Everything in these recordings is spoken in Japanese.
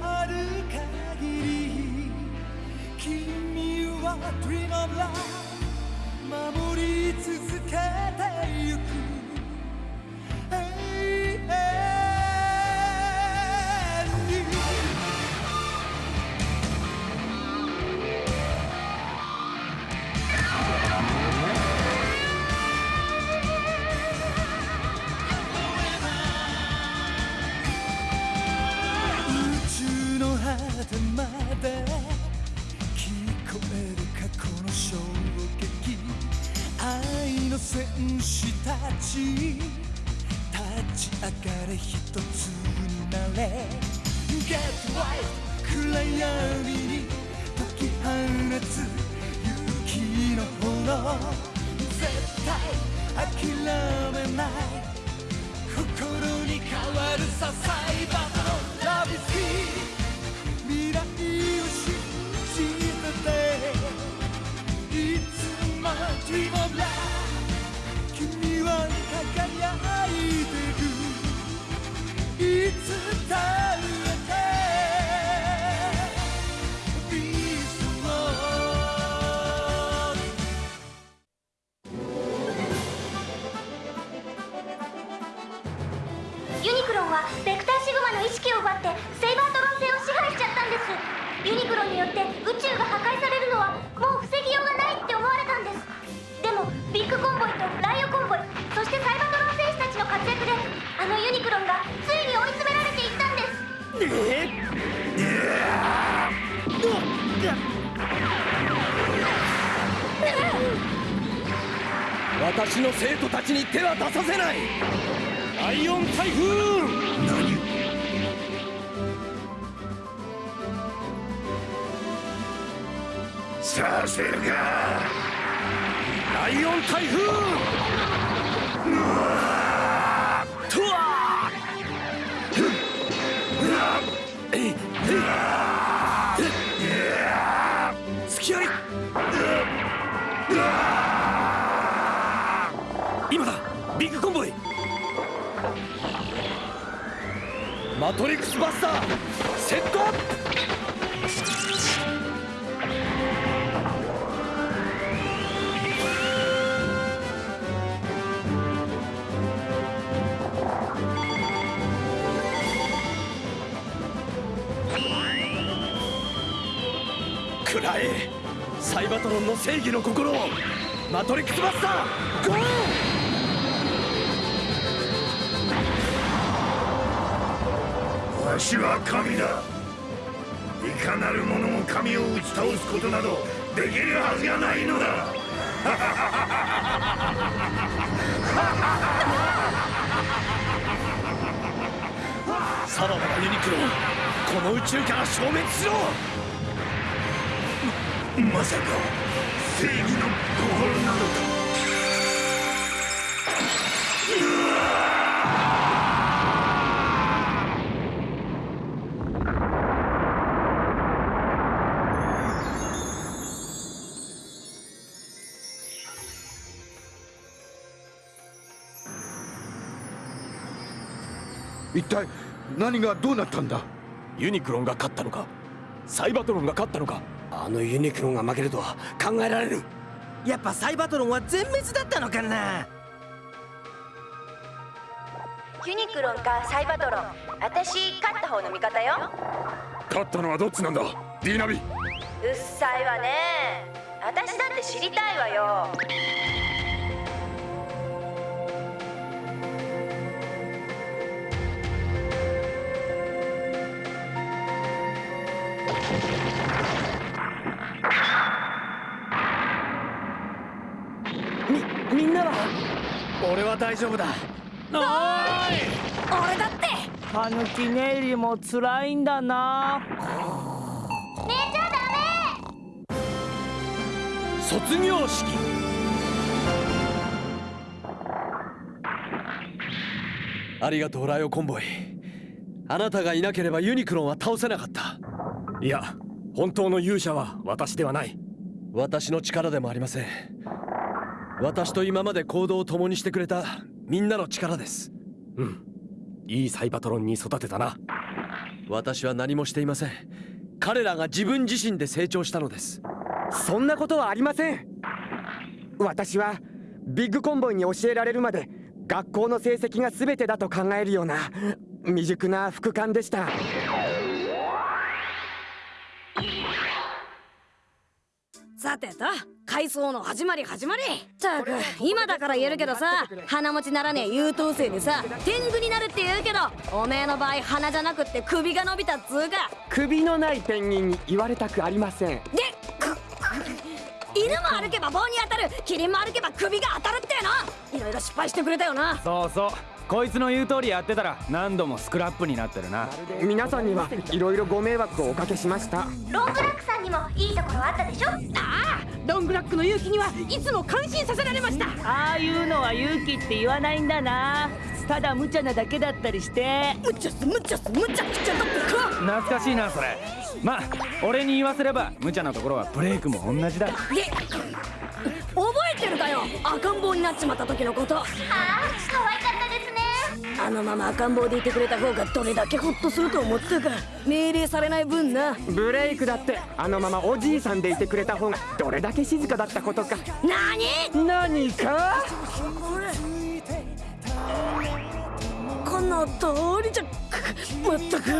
ある限り君は Dream of Love 守り続けてゆくてまで聞こえる過去の衝撃愛の戦士たち。立ち上がれ一つになれ。Get right 暗闇に解き放つ勇気の炎。絶対諦めない。心に変わるさサイバーのラブスキー。未来を信じてていつも Dream of Love 君は輝いてるいつだってビーストローユニクロンはベクターシグマの意識を奪ってユニクロによって宇宙が破壊されるのはもう防ぎようがないって思われたんです。でもビッグコンボイとライオコンボイそしてサイバトロン戦士たちの活躍であのユニクロンがついに追い詰められていったんです。えっ？私の生徒たちに手は出させない。ライオン台風させるか。ライオン台風とわえい。えい。隙あり今だビッグコンボイマトリックスバスターセットくらえサイバトロンの正義の心をマトリックスバスターゴー!わしは神だ。いかなる者も神を打ち倒すことなどできるはずがないのだ。さらばだユニクロンこの宇宙から消滅しろまさか正義の心なのか。一体何がどうなったんだ？ユニクロンが勝ったのか？サイバトロンが勝ったのか？あのユニクロンが負けるとは考えられるやっぱサイバトロンは全滅だったのかな。ユニクロンかサイバトロン。私勝った方の味方よ。勝ったのはどっちなんだ？ディーナビ。うっさいわね。私だって知りたいわよみみんなは俺は大丈夫だ。俺だって。タヌキネイリも辛いんだな。寝ちゃダメ卒業式。ありがとうライオコンボイ。あなたがいなければユニクロンは倒せなかった。いや本当の勇者は私ではない。私の力でもありません私と今まで行動を共にしてくれたみんなの力です。うん。いいサイバトロンに育てたな。私は何もしていません。彼らが自分自身で成長したのです。そんなことはありません。私はビッグコンボイに教えられるまで学校の成績が全てだと考えるような未熟な副官でした。さてと回想の始まり始まりたく今だから言えるけどさ鼻持ちならねえ優等生でさ天狗になるって言うけどおめえの場合鼻じゃなくって首が伸びたっつうか。首のないペンギンに言われたくありません。で犬も歩けば棒に当たるキリンも歩けば首が当たるっての。いろいろ失敗してくれたよな。そうそうこいつの言う通りやってたら何度もスクラップになってるな。皆さんにはいろいろご迷惑をおかけしました。ロングラックさんにもいいところあったでしょ？ああロングラックの勇気にはいつも感心させられました。ああいうのは勇気って言わないんだな。ただ無茶なだけだったりして。無茶す無茶す無茶くちゃだってか。懐かしいなそれ。まあ俺に言わせれば無茶なところはブレイクも同じだ。で覚えてるかよ。赤ん坊になっちまった時のこと。ああ可愛かったあのまま赤ん坊でいてくれた方がどれだけホッとすると思ったか命令されない分な。ブレイクだってあのままおじいさんでいてくれた方がどれだけ静かだったことか。何？何か？この通りじゃまったく。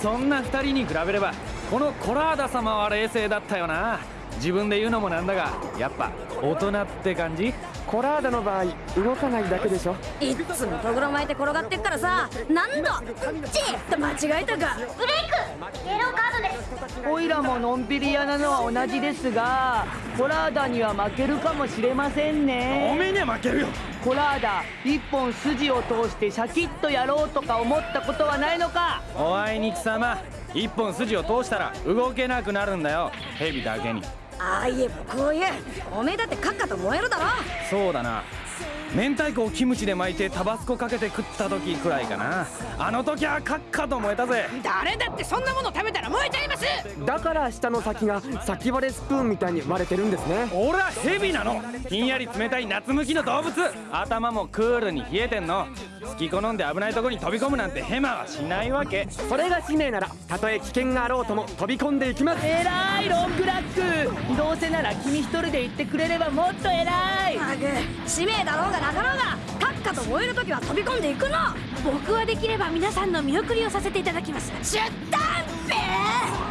そんな二人に比べればこのコラーダ様は冷静だったよな。自分で言うのもなんだがやっぱ大人って感じ？コラーダの場合動かないだけでしょ？いっつもとぐろ巻いて転がってっからさ何度チーッと間違えたか。ブレイク！イエローカードです。オイラものんびり屋なのは同じですがコラーダには負けるかもしれませんね。おめえには負けるよ。コラーダ一本筋を通してシャキッとやろうとか思ったことはないのか？おあいに貴様一本筋を通したら動けなくなるんだよ。蛇だけにああいえばこういうおめえだってカッカと燃えるだろ。そうだな。明太子をキムチで巻いてタバスコかけて食った時くらいかな。あの時はカッカと燃えたぜ。誰だってそんなもの食べたら燃えちゃいます。だから下の先が先割れスプーンみたいに割れてるんですね。俺は蛇なの。ひんやり冷たい夏向きの動物。頭もクールに冷えてんの。好き好んで危ないとこに飛び込むなんてヘマはしないわけ。それが使命ならたとえ危険があろうとも飛び込んでいきます。えらいロングラック。どうせなら君一人で行ってくれればもっと偉い。ハグ。使命だろうがなかろうがカッカと燃える時は飛び込んでいくの。僕はできれば皆さんの見送りをさせていただきます。出担べ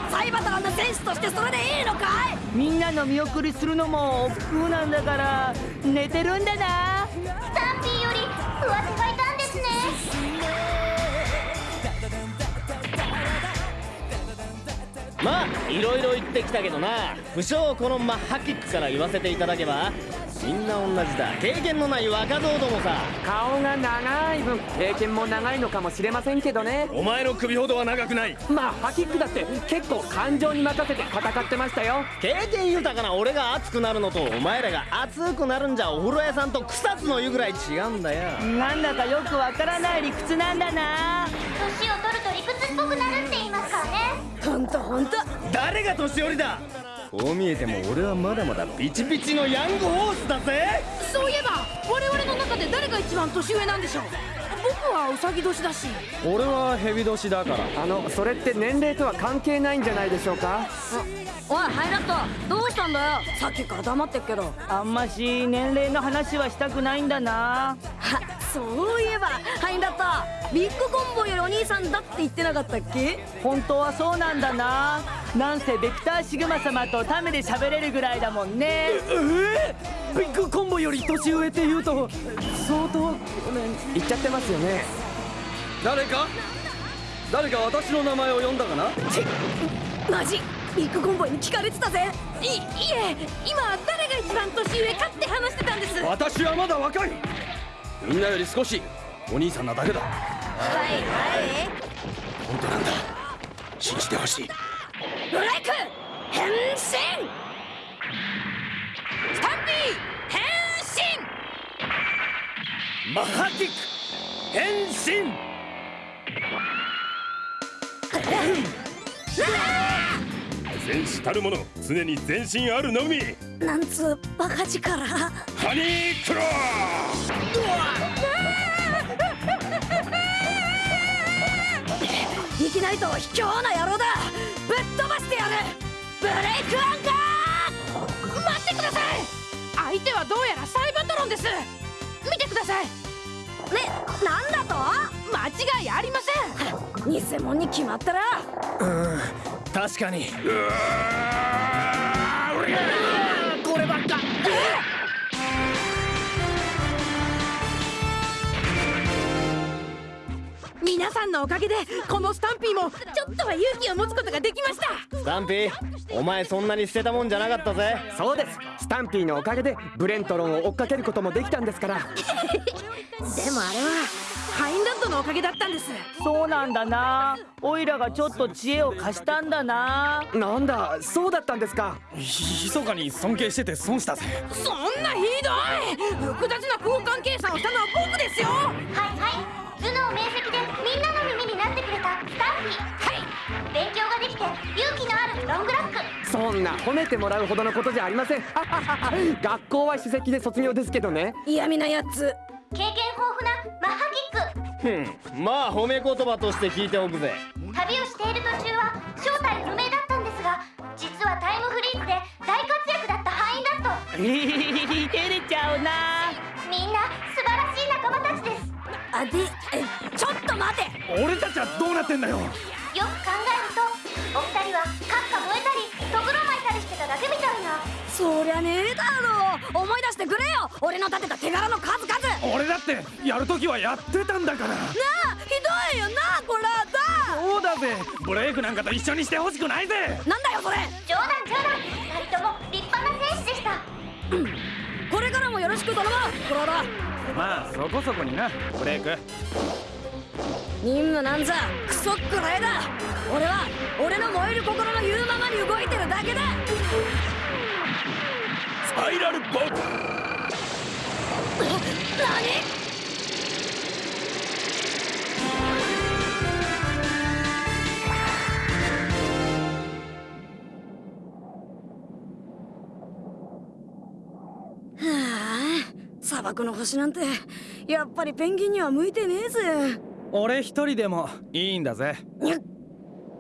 サイバトランの選手としてそれでいいのかい？みんなの見送りするのも億劫なんだから寝てるんだな。スタンピーより上手がいたんですね。まあいろいろ言ってきたけどな。不祥このマッハキックから言わせていただけばみんな同じだ。経験のない若造どもさ。顔が長い分経験も長いのかもしれませんけどね。お前の首ほどは長くない。まあハキックだって結構感情に任せて戦ってましたよ。経験豊かな俺が熱くなるのとお前らが熱くなるんじゃお風呂屋さんと草津の湯ぐらい違うんだよ。なんだかよくわからない理屈なんだな。年を取ると理屈っぽくなるって言いますからね。ほんとほんと。誰が年寄りだ？こう見えても俺はまだまだピチピチのヤングホースだぜ。そういえば我々の中で誰が一番年上なんでしょう。僕はウサギ年だし。俺は蛇年だから。あのそれって年齢とは関係ないんじゃないでしょうか？おいハイラット。どうしたんだよ。さっきから黙ってっけど。あんまし年齢の話はしたくないんだな。はそういえばハイラットビッグコンボよりお兄さんだって言ってなかったっけ？本当はそうなんだな。なんせベクターシグマ様とタメで喋れるぐらいだもんね。えー、ビッグコンボより年上って言うと相当言っちゃってますよね。誰か？誰か私の名前を呼んだかな？マジビッグコンボイに聞かれてたぜ。いいえ今誰が一番年上かって話してたんです。私はまだ若いみんなより少しお兄さんなだけだ。はいはい。本当なんだ。信じてほしい。ブレイク変身！スタンピー変身！マハキック変身 戦士たるもの常に全身あるのみ。なんつうバカ力。ハニークロー。ないと卑怯な野郎だ。ぶっ飛ばしてやる。ブレイクアンカー。待ってください。相手はどうやらサイバトロンです。見てください。ねなんだと？間違いありません。偽物に決まったら。うん確かに。こればっか皆さんのおかげでこのスタンピーもちょっとは勇気を持つことができました。スタンピーお前そんなに捨てたもんじゃなかったぜ。そうです。スタンピーのおかげでブレントロンを追っかけることもできたんですから。でもあれはハインランドのおかげだったんです。そうなんだな。オイラがちょっと知恵を貸したんだな。なんだそうだったんですか。ひそかに尊敬してて損したぜ。そんなひどい。複雑な交換計算をしたのは僕ですよ。はいはい。頭脳明晰でみんなの耳になってくれたスタンピーはい。勉強ができて勇気のあるロングラック。そんな褒めてもらうほどのことじゃありません。学校は首席で卒業ですけどね。嫌味なやつ経験豊富なマッハキック。ふんまあ褒め言葉として聞いておくぜ。旅をしている途中は正体不明だったんですが実はタイムフリーズで大活躍だったハインラット照れちゃうな。みんな素晴らしい仲間たちです。あでえちょっと待て。俺たちはどうなってんだよ。よく考えるとお二人はカッカ燃えたりとぐろ巻いたりしてただけみたいな。そりゃねえだろ。思い出してくれよ。俺の立てた手柄の数々ってやるときはやってたんだから。なあひどいよなこれだそうだぜ。ブレイクなんかと一緒にしてほしくないぜ。なんだよそれ。冗談冗談。二人とも立派な戦士でした、うん、これからもよろしく頼むコロラまあそこそこになブレイク。任務なんざクソくらいだ俺は俺の燃える心の言うままに動いてるだけだ。スパイラルボム何砂漠の星なんてやっぱりペンギンには向いてねえぜ。俺一人でもいいんだぜ。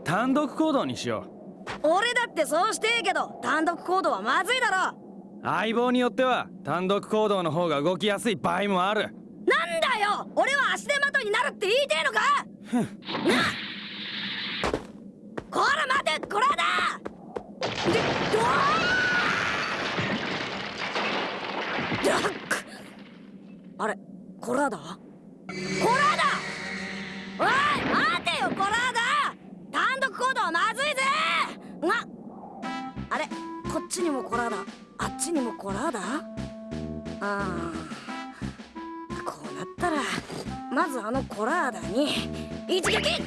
単独行動にしよう。俺だってそうしてえけど単独行動はまずいだろ相棒によっては単独行動の方が動きやすい場合もある。なんだよ！俺は足手まといになるって言いてえのか？なこら待てこらだ！でどあれコラーダコラーダおい待てよコラーダ単独行動はまずいぜ！なあれこっちにもコラーダあっちにもコラーダああ。こうなったらまずあのコラーダに一撃！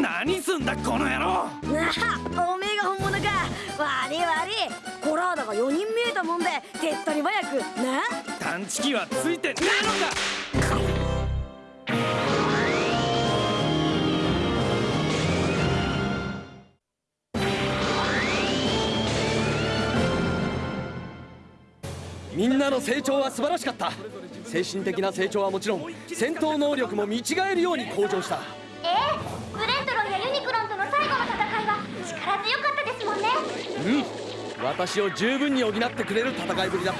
何すんだこの野郎！なあおめえが本物か。悪い悪い。コラーダが4人見えたもんで手っ取り早くな探知機はついてねえのかみんなの成長は素晴らしかった。精神的な成長はもちろん戦闘能力も見違えるように向上した。ええブレントロンやユニクロンとの最後の戦いは力強かったですもんね。うん。私を十分に補ってくれる戦いぶりだっ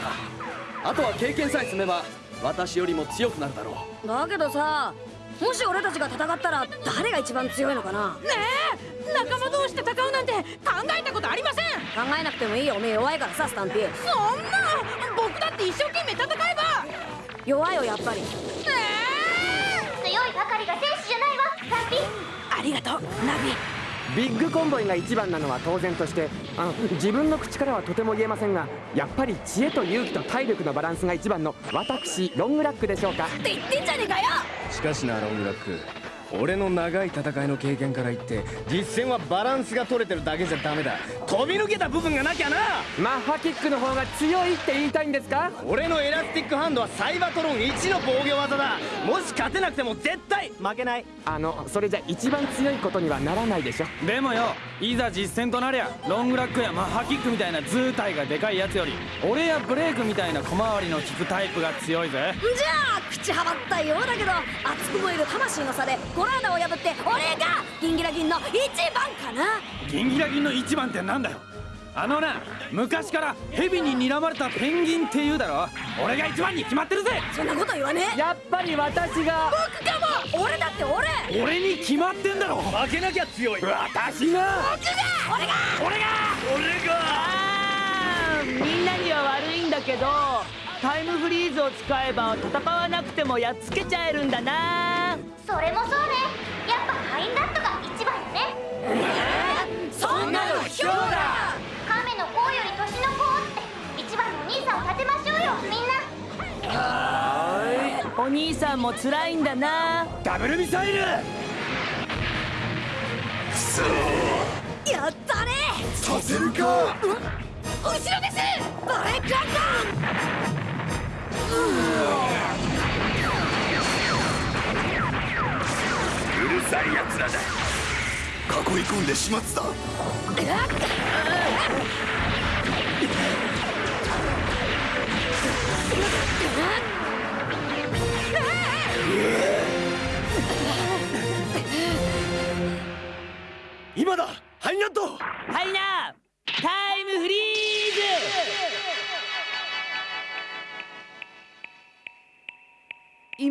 た。あとは経験さえ積めば私よりも強くなるだろう。だけどさもし俺たちが戦ったら誰が一番強いのかな？ねえ仲間同士で戦うなんて考えたことありません？考えなくてもいいよ。おめえ弱いからさスタンピー。そんな。僕だって一生懸命戦えば。弱いよやっぱり。えー、強いばかりが戦士じゃないわスタンピー。ありがとうナビ。ビッグコンボイが一番なのは当然としてあ自分の口からはとても言えませんがやっぱり知恵と勇気と体力のバランスが一番の私ロングラックでしょうか。って言ってんじゃねえかよ！しかしなロングラック俺の長い戦いの経験から言って実戦はバランスが取れてるだけじゃダメだ。飛び抜けた部分がなきゃな！マッハキックの方が強いって言いたいんですか？俺のエラスティックハンドはサイバトロン1の防御技だ。もし勝てなくても絶対負けない。あのそれじゃ一番強いことにはならないでしょ。でもよいざ実戦となりゃロングラックやマッハキックみたいな図体がでかいやつより俺やブレイクみたいな小回りの効くタイプが強いぜ。じゃあ口はばったようだけど熱く燃える魂の差でコラーダを破って俺がギンギラギンの一番かな。ギンギラギンの一番ってなんだよ。あのな昔からヘビに睨まれたペンギンって言うだろ。俺が一番に決まってるぜ。そんなこと言わねえ。やっぱり私が。僕かも俺だって俺。俺に決まってんだろ。負けなきゃ強い。私が。僕が。俺が。俺が。俺が。あーみんなには悪いんだけどタイムフリーズを使えば戦わなくてもやっつけちゃえるんだな。それもお兄さんも辛いんだな。ダブルミサイル！やったね。させるか！後ろです。バレックランうるさい奴らだ。囲い込んで始末だ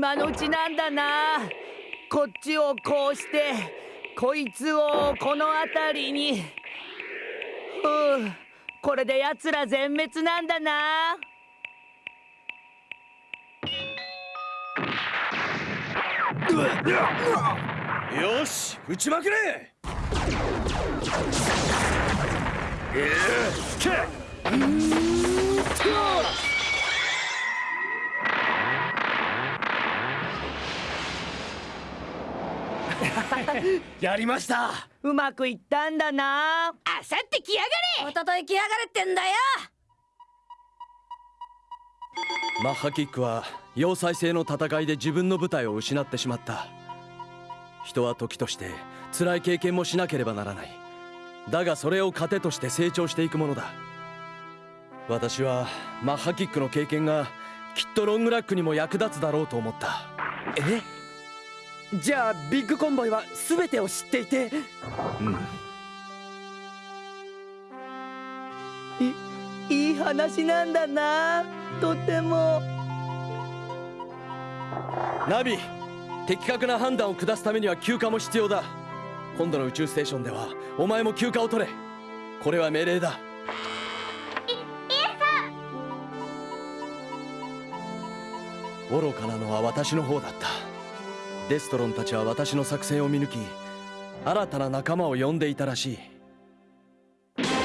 今のうちなんだな。こっちをこうしてこいつをこの辺りに。ふうこれで奴ら全滅なんだな。よし撃ちまくれ。やりました。うまくいったんだな。あさってきやがれ。おととい来やがれってんだよ。マッハキックは要塞制の戦いで自分の部隊を失ってしまった。人は時として辛い経験もしなければならない。だがそれを糧として成長していくものだ。私はマッハキックの経験がきっとロングラックにも役立つだろうと思った。え？じゃあビッグコンボイは全てを知っていて。うん。いい話なんだな。とても。ナビ的確な判断を下すためには休暇も必要だ。今度の宇宙ステーションではお前も休暇を取れ。これは命令だ。愚かなのは私の方だったデストロンたちは私の作戦を見抜き新たな仲間を呼んでいたらしい。皆さん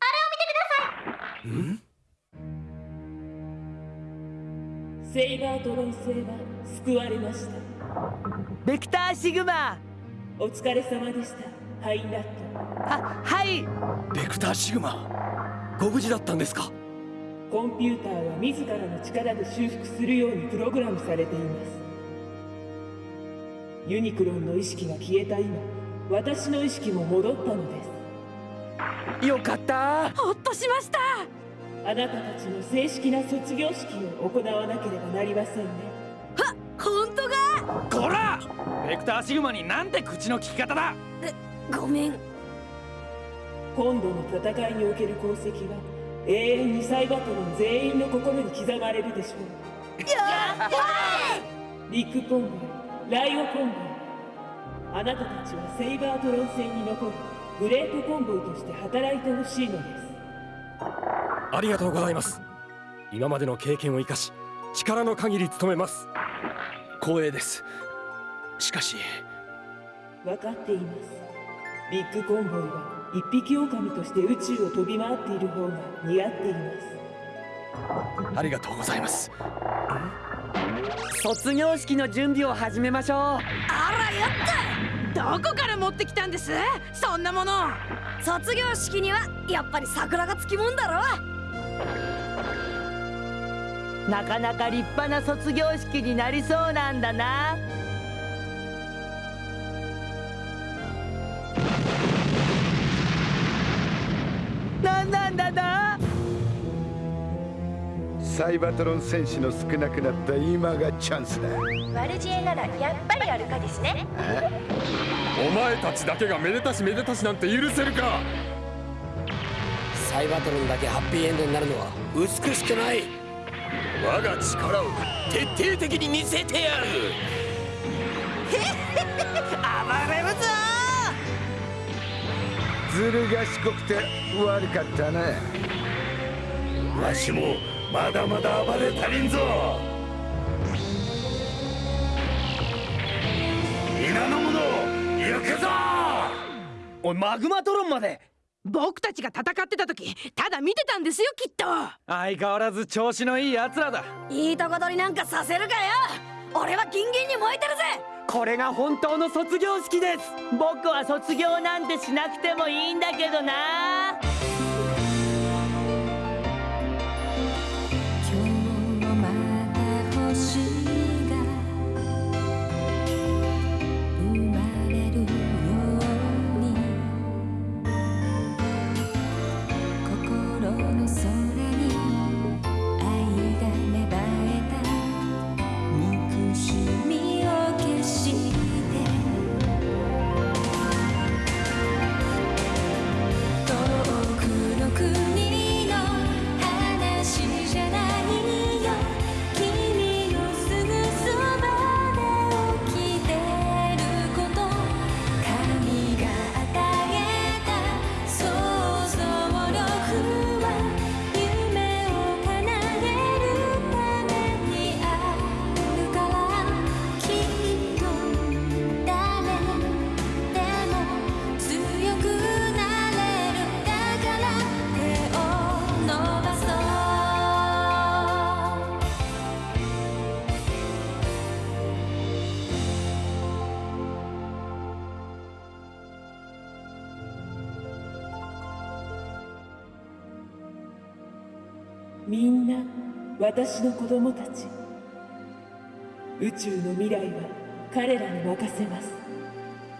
あれを見てください。んセイバートロン星は救われました。ベクターシグマお疲れ様でした。ハイナットははい。ベクターシグマご無事だったんですか？コンピューターは自らの力で修復するようにプログラムされています。ユニクロンの意識が消えた今私の意識も戻ったのです。よかった。ほっとしました。あなたたちの正式な卒業式を行わなければなりませんね。本当が？こら！ベクターシグマになんて口の利き方だ？ごめん。今度の戦いにおける功績は永遠にサイバトロン全員の心に刻まれるでしょう。やったビッグコンボイライオコンボイあなたたちはセイバートロン星に残るグレートコンボイとして働いてほしいのです。ありがとうございます。今までの経験を生かし力の限り努めます。光栄です。しかし。分かっています。ビッグコンボイは一匹狼として宇宙を飛び回っている方が似合っています。ありがとうございます。卒業式の準備を始めましょう。あらやった。どこから持ってきたんです？そんなもの。卒業式にはやっぱり桜がつきもんだろ。なかなか立派な卒業式になりそうなんだなサイバトロン戦士の少なくなった今がチャンスだ。ワルジエならやっぱりアルカですね。お前たちだけがめでたしめでたしなんて許せるか？サイバトロンだけハッピーエンドになるのは美しくない。我が力を徹底的に見せてやる。暴れるぞずる賢くて悪かったなわしもまだまだ暴れ足りんぞ。皆の者行くぞ。おいマグマトロンまで。僕たちが戦ってた時ただ見てたんですよきっと。相変わらず調子のいい奴らだ。いいとこ取りなんかさせるかよ。俺はギンギンに燃えてるぜ。これが本当の卒業式です。僕は卒業なんてしなくてもいいんだけどな私の子供たち。宇宙の未来は彼らに任せます。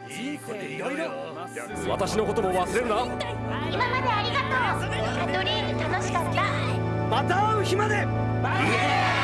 いい子でいろいろ。私のことも忘れるな。今までありがとう。カトリーヌ楽しかった。また会う日まで。イエーイ